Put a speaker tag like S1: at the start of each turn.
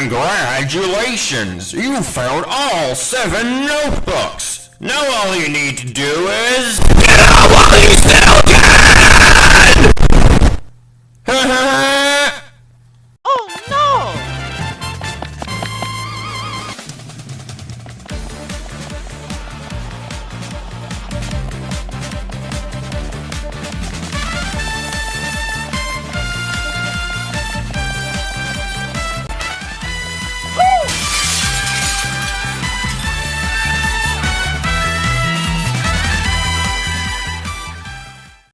S1: Congratulations! You found all seven notebooks! Now all you need to do is...